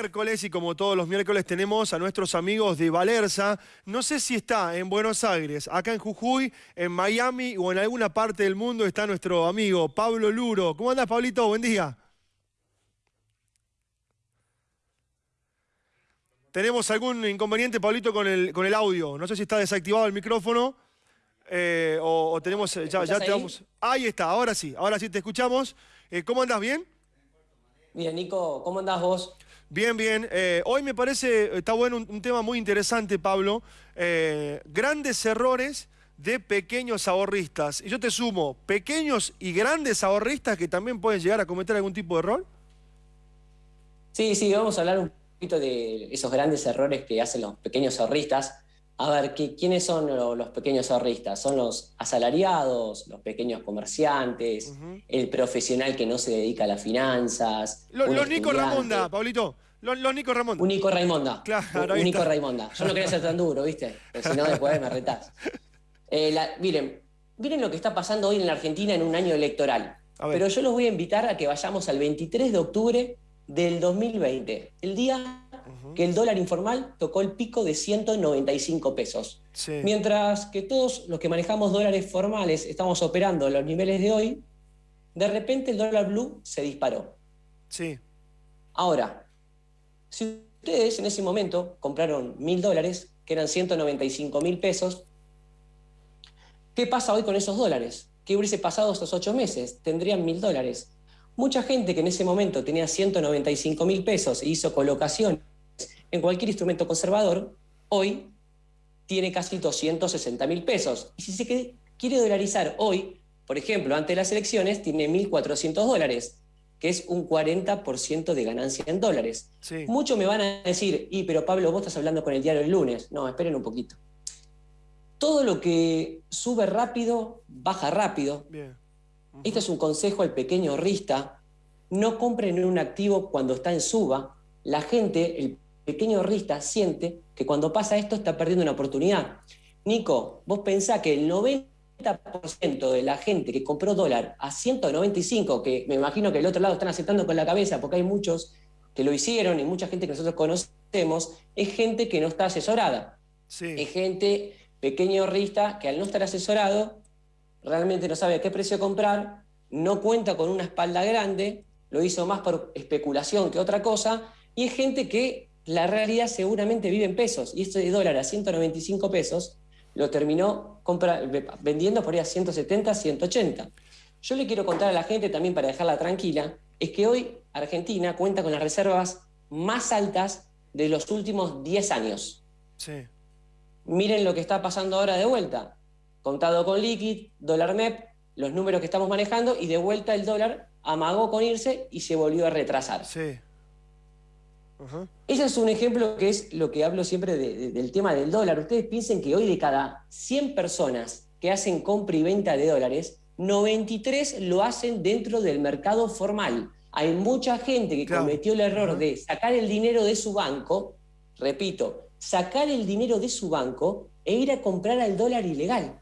miércoles y como todos los miércoles tenemos a nuestros amigos de Valerza. No sé si está en Buenos Aires, acá en Jujuy, en Miami o en alguna parte del mundo está nuestro amigo Pablo Luro. ¿Cómo andás, Pablito? Buen día. Tenemos algún inconveniente, Pablito, con el, con el audio. No sé si está desactivado el micrófono eh, o, tenemos... Ya, ya te vamos... Ahí está, ahora sí, ahora sí te escuchamos. Eh, ¿Cómo andás? ¿Bien? Bien, Nico, ¿cómo andás vos? Bien, bien. Eh, hoy me parece, está bueno un, tema muy interesante, Pablo. Eh, grandes errores de pequeños ahorristas. Y yo te sumo, pequeños y grandes ahorristas que también pueden llegar a cometer algún tipo de error. Sí, sí, vamos a hablar un poquito de esos grandes errores que hacen los pequeños ahorristas. A ver, ¿quiénes son los pequeños ahorristas? Son los asalariados, los pequeños comerciantes, el profesional que no se dedica a las finanzas. Los, Nico Ramonda, Pablito. Los, Nico Ramonda. Un Nico Raimonda. Claro, un Nico Raimonda. Yo no quería ser tan duro, ¿viste? Porque si no, después me retás. Eh, miren, miren lo que está pasando hoy en la Argentina en un año electoral. Pero yo los voy a invitar a que vayamos al 23 de octubre del 2020, el día que el dólar informal tocó el pico de 195 pesos. Mientras que todos los que manejamos dólares formales estamos operando los niveles de hoy, de repente el dólar blue se disparó. Sí. Ahora, si ustedes en ese momento compraron mil dólares, que eran 195 mil pesos, ¿qué pasa hoy con esos dólares? ¿Qué hubiese pasado estos ocho meses? Tendrían mil dólares. Mucha gente que en ese momento tenía 195 mil pesos e hizo colocación en cualquier instrumento conservador, hoy tiene casi 260 mil pesos. Y si se quiere dolarizar hoy, por ejemplo, ante las elecciones, tiene 1.400 dólares, que es un 40% de ganancia en dólares. Muchos me van a decir, y pero Pablo, vos estás hablando con el diario el lunes. No, esperen un poquito. Todo lo que sube rápido, baja rápido. Este es un consejo al pequeño rista. No compren un activo cuando está en suba. La gente, el pequeño rista siente que cuando pasa esto está perdiendo una oportunidad. Nico, vos pensás que el 90% de la gente que compró dólar a 195, que me imagino que el otro lado están aceptando con la cabeza porque hay muchos que lo hicieron y mucha gente que nosotros conocemos, es gente que no está asesorada. Es gente pequeño rista que al no estar asesorado realmente no sabe a qué precio comprar, no cuenta con una espalda grande, lo hizo más por especulación que otra cosa, y es gente que la realidad seguramente vive en pesos. Y este dólar a 195 pesos lo terminó vendiendo por ahí a 170, 180. Yo le quiero contar a la gente también para dejarla tranquila, es que hoy Argentina cuenta con las reservas más altas de los últimos 10 años. Sí. Miren lo que está pasando ahora de vuelta. Contado con liquid, dólar MEP, los números que estamos manejando y de vuelta el dólar amagó con irse y se volvió a retrasar. Sí. Ese es un ejemplo que es lo que hablo siempre del tema del dólar. Ustedes piensen que hoy de cada 100 personas que hacen compra y venta de dólares, 93 lo hacen dentro del mercado formal. Hay mucha gente que cometió el error de sacar el dinero de su banco, repito, sacar el dinero de su banco e ir a comprar al dólar ilegal.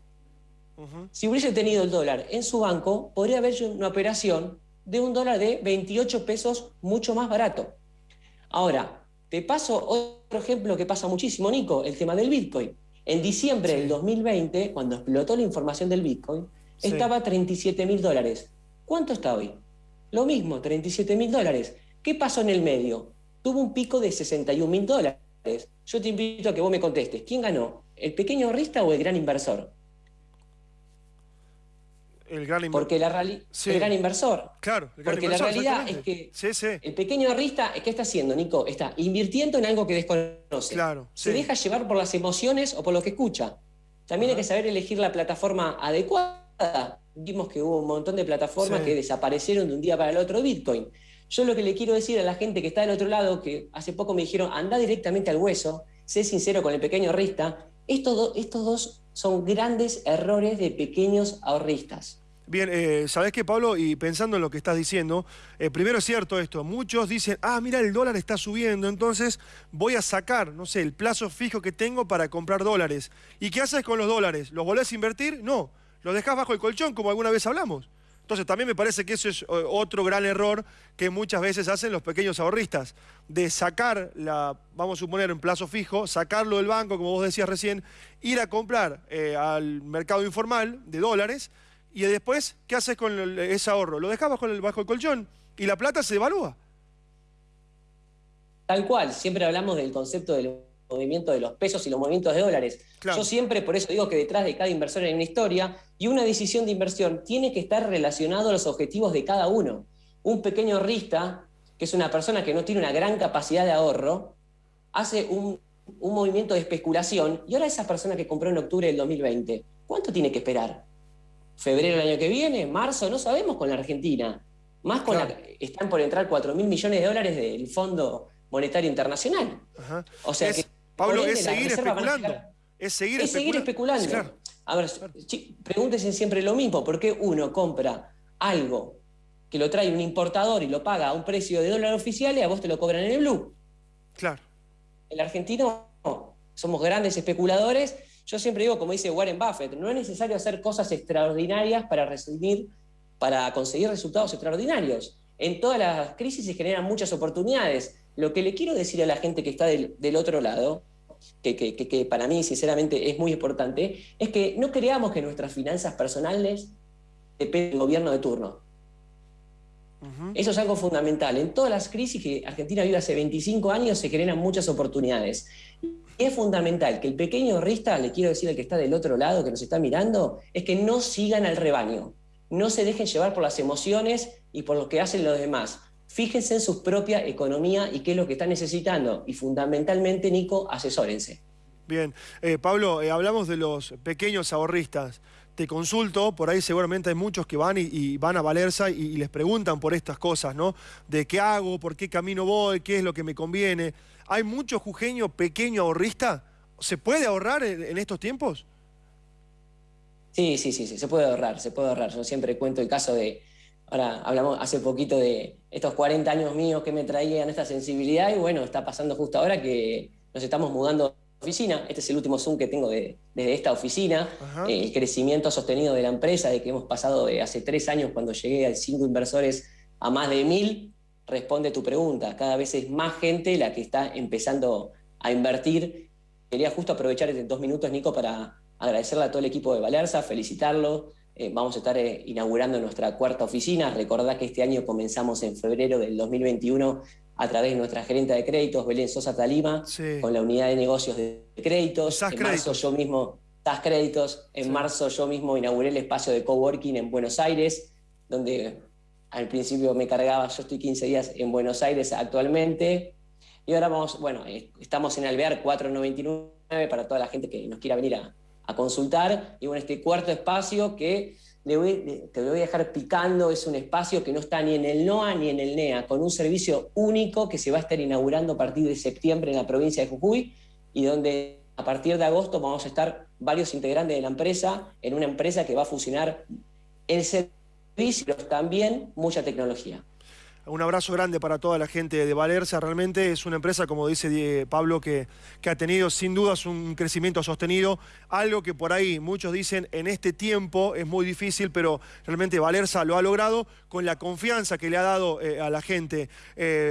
Si hubiese tenido el dólar en su banco, podría haber una operación de un dólar de 28 pesos mucho más barato. Ahora, te paso otro ejemplo que pasa muchísimo, Nico, el tema del Bitcoin. En diciembre del 2020, cuando explotó la información del Bitcoin, estaba a 37 mil dólares. ¿Cuánto está hoy? Lo mismo, 37 mil dólares. ¿Qué pasó en el medio? Tuvo un pico de 61 mil dólares. Yo te invito a que vos me contestes. ¿Quién ganó? ¿El pequeño ahorrista o el gran inversor? El gran inversor. Porque la el gran inversor. Claro, el gran Porque la realidad es que el pequeño ahorrista, ¿qué está haciendo, Nico? Está invirtiendo en algo que desconoce. Claro. Se deja llevar por las emociones o por lo que escucha. También hay que saber elegir la plataforma adecuada. Vimos que hubo un montón de plataformas que desaparecieron de un día para el otro Bitcoin. Yo lo que le quiero decir a la gente que está del otro lado, que hace poco me dijeron, anda directamente al hueso, sé sincero con el pequeño ahorrista, estos, estos dos son grandes errores de pequeños ahorristas. Bien, eh, ¿sabés qué, Pablo? Y pensando en lo que estás diciendo, eh, primero es cierto esto, muchos dicen, ah, mira, el dólar está subiendo, entonces voy a sacar, no sé, el plazo fijo que tengo para comprar dólares. ¿Y qué haces con los dólares? ¿Los volvés a invertir? No, los dejás bajo el colchón, como alguna vez hablamos. Entonces también me parece que eso es otro gran error que muchas veces hacen los pequeños ahorristas, de sacar, la, vamos a suponer en plazo fijo, sacarlo del banco, como vos decías recién, ir a comprar eh, al mercado informal de dólares y después, ¿qué haces con ese ahorro? Lo dejas bajo el, bajo el colchón y la plata se devalúa. Tal cual, siempre hablamos del concepto del movimiento de los pesos y los movimientos de dólares. Yo siempre, por eso digo que detrás de cada inversor hay una historia y una decisión de inversión tiene que estar relacionado a los objetivos de cada uno. Un pequeño ahorrista, que es una persona que no tiene una gran capacidad de ahorro, hace un, movimiento de especulación y ahora esa persona que compró en octubre del 2020, ¿cuánto tiene que esperar? ¿Febrero del año que viene? ¿Marzo? No sabemos con la Argentina. Más con la, están por entrar 4 mil millones de dólares del Fondo Monetario Internacional. O sea que Pablo, es seguir especulando. Es seguir es seguir especulando. A ver, pregúntense siempre lo mismo. ¿Por qué uno compra algo que lo trae un importador y lo paga a un precio de dólar oficial y a vos te lo cobran en el blue? Claro. El argentino somos grandes especuladores. Yo siempre digo, como dice Warren Buffett, no es necesario hacer cosas extraordinarias para resumir, para conseguir resultados extraordinarios. En todas las crisis se generan muchas oportunidades. Lo que le quiero decir a la gente que está del, otro lado, que, para mí sinceramente es muy importante, es que no creamos que nuestras finanzas personales dependen del gobierno de turno. Eso es algo fundamental. En todas las crisis que Argentina vive hace 25 años se generan muchas oportunidades. Es fundamental que el pequeño ahorrista, le quiero decir al que está del otro lado, que nos está mirando, es que no sigan al rebaño. No se dejen llevar por las emociones y por lo que hacen los demás. Fíjense en su propia economía y qué es lo que están necesitando. Y fundamentalmente, Nico, asesórense. Bien. Eh, Pablo, eh, hablamos de los pequeños ahorristas. Te consulto, por ahí seguramente hay muchos que van y, van a Valerza y, les preguntan por estas cosas, ¿no? De qué hago, por qué camino voy, qué es lo que me conviene. ¿Hay mucho jujeño pequeño ahorrista? ¿Se puede ahorrar en, estos tiempos? Sí, sí, sí, sí, se puede ahorrar, se puede ahorrar. Yo siempre cuento el caso de, Ahora hablamos hace poquito de estos 40 años míos que me traían esta sensibilidad y bueno, está pasando justo ahora que nos estamos mudando oficina. Este es el último Zoom que tengo de, desde esta oficina. el crecimiento sostenido de la empresa, de que hemos pasado de hace tres años cuando llegué a cinco inversores a más de mil, responde tu pregunta. Cada vez es más gente la que está empezando a invertir. Quería justo aprovechar estos dos minutos, Nico, para agradecerle a todo el equipo de Valerza, felicitarlo, eh, vamos a estar eh, inaugurando nuestra cuarta oficina. Recordad que este año comenzamos en febrero del 2021 a través de nuestra gerente de créditos, Belén Sosa Talima, con la unidad de negocios de créditos. en marzo yo mismo, TAS Créditos, en marzo yo mismo inauguré el espacio de coworking en Buenos Aires, donde al principio me cargaba, yo estoy 15 días en Buenos Aires actualmente, y ahora vamos, bueno, eh, estamos en Alvear 499 para toda la gente que nos quiera venir a, a consultar. Y bueno, este cuarto espacio que le voy, te voy a dejar picando es un espacio que no está ni en el NOA ni en el NEA, con un servicio único que se va a estar inaugurando a partir de septiembre en la provincia de Jujuy y donde a partir de agosto vamos a estar varios integrantes de la empresa en una empresa que va a fusionar el servicio, pero también mucha tecnología. Un abrazo grande para toda la gente de Valerza. Realmente es una empresa, como dice Pablo, que, ha tenido sin dudas un crecimiento sostenido. Algo que por ahí muchos dicen en este tiempo es muy difícil, pero realmente Valerza lo ha logrado con la confianza que le ha dado eh, a la gente. Eh,